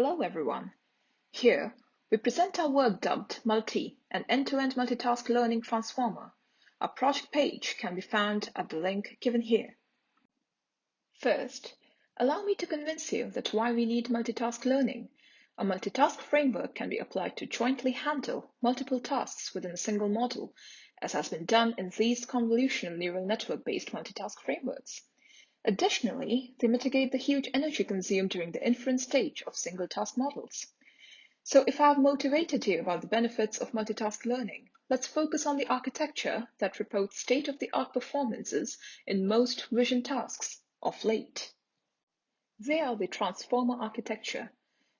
Hello everyone. Here, we present our work dubbed Multi, an end-to-end multitask learning transformer. Our project page can be found at the link given here. First, allow me to convince you that why we need multitask learning. A multitask framework can be applied to jointly handle multiple tasks within a single model, as has been done in these convolutional neural network-based multitask frameworks. Additionally, they mitigate the huge energy consumed during the inference stage of single-task models. So if I've motivated you about the benefits of multitask learning, let's focus on the architecture that reports state-of-the-art performances in most vision tasks of late. They are the transformer architecture.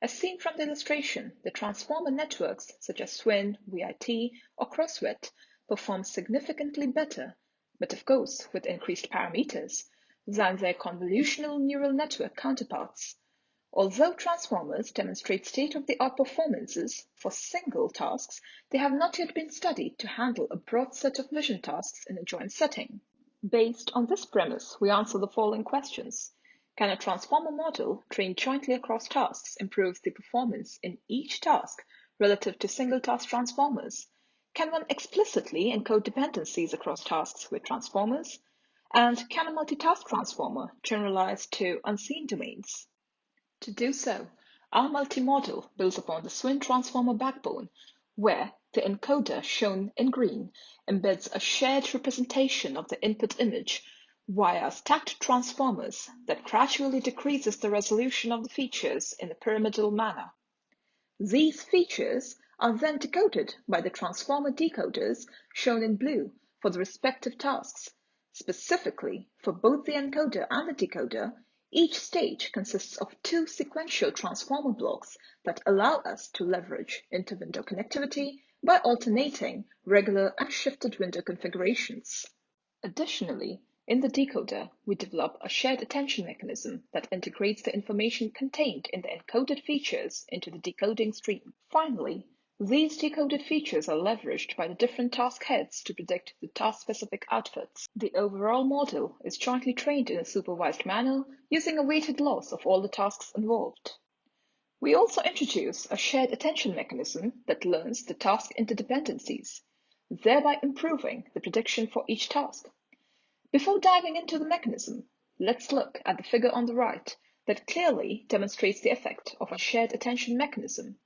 As seen from the illustration, the transformer networks such as SWIN, VIT, or CrossVit perform significantly better, but of course with increased parameters, than their convolutional neural network counterparts. Although transformers demonstrate state-of-the-art performances for single tasks, they have not yet been studied to handle a broad set of vision tasks in a joint setting. Based on this premise, we answer the following questions. Can a transformer model trained jointly across tasks improve the performance in each task relative to single task transformers? Can one explicitly encode dependencies across tasks with transformers? And can a multitask transformer generalize to unseen domains? To do so, our multi-model builds upon the SWIN transformer backbone, where the encoder shown in green embeds a shared representation of the input image via stacked transformers that gradually decreases the resolution of the features in a pyramidal manner. These features are then decoded by the transformer decoders shown in blue for the respective tasks Specifically, for both the encoder and the decoder, each stage consists of two sequential transformer blocks that allow us to leverage inter-window connectivity by alternating regular and shifted window configurations. Additionally, in the decoder, we develop a shared attention mechanism that integrates the information contained in the encoded features into the decoding stream. Finally, these decoded features are leveraged by the different task heads to predict the task-specific outputs. The overall model is jointly trained in a supervised manner using a weighted loss of all the tasks involved. We also introduce a shared attention mechanism that learns the task interdependencies, thereby improving the prediction for each task. Before diving into the mechanism, let's look at the figure on the right that clearly demonstrates the effect of a shared attention mechanism.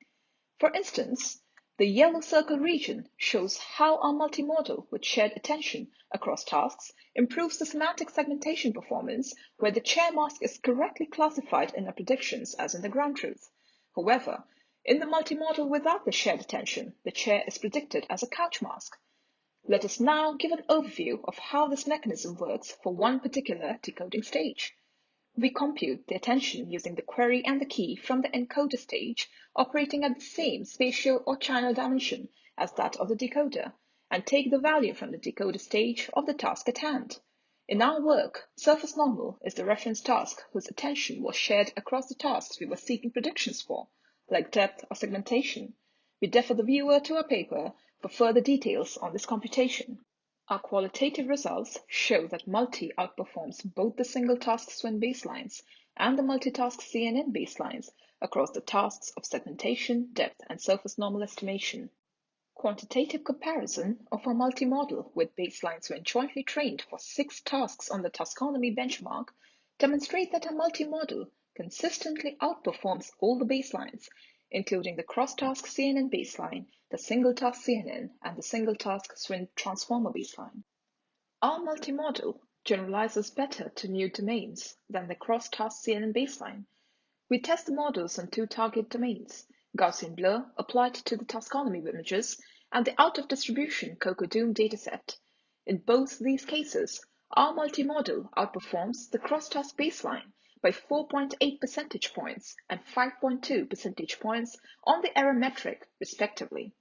For instance, the yellow circle region shows how our multimodal with shared attention across tasks improves the semantic segmentation performance where the chair mask is correctly classified in our predictions as in the ground truth. However, in the multimodal without the shared attention, the chair is predicted as a couch mask. Let us now give an overview of how this mechanism works for one particular decoding stage. We compute the attention using the query and the key from the encoder stage operating at the same spatial or channel dimension as that of the decoder and take the value from the decoder stage of the task at hand. In our work, surface normal is the reference task whose attention was shared across the tasks we were seeking predictions for, like depth or segmentation. We defer the viewer to our paper for further details on this computation. Our qualitative results show that multi outperforms both the single task SWIN baselines and the multitask CNN baselines across the tasks of segmentation, depth, and surface normal estimation. Quantitative comparison of our multi-model with baselines when jointly trained for six tasks on the Taskonomy benchmark demonstrate that our multi-model consistently outperforms all the baselines including the cross-task CNN baseline, the single-task CNN, and the single-task SWIN transformer baseline. Our multimodal generalizes better to new domains than the cross-task CNN baseline. We test the models on two target domains, Gaussian blur applied to the taskonomy images and the out-of-distribution CocoDoom dataset. In both these cases, our multimodal outperforms the cross-task baseline by 4.8 percentage points and 5.2 percentage points on the error metric, respectively.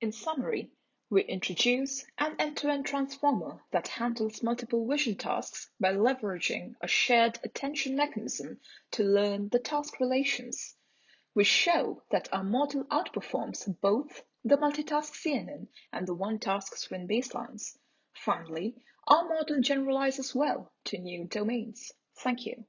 In summary, we introduce an end-to-end transformer that handles multiple vision tasks by leveraging a shared attention mechanism to learn the task relations. We show that our model outperforms both the multitask CNN and the one-task SWIN baselines. Finally, our model generalizes well to new domains. Thank you.